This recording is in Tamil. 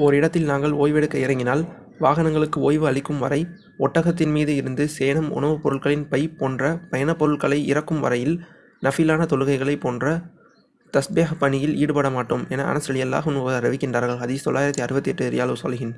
ஓரிடத்தில் நாங்கள் ஓய்வெடுக்க இறங்கினால் வாகனங்களுக்கு ஓய்வு அளிக்கும் வரை ஒட்டகத்தின் மீது இருந்து சேணம் உணவுப் பொருட்களின் பை போன்ற பயணப் பொருட்களை இறக்கும் வரையில் நஃபிலான தொழுகைகளைப் போன்ற தஸ்பேஹ் பணியில் ஈடுபட மாட்டோம் என அனஸ் ரலியல்லாஹு அன்ஹு அறிவிக்கின்றார்கள். ஹதீஸ் தொள்ளாயிரத்தி அறுபத்தி எட்டு ரியாலு சொல்கின்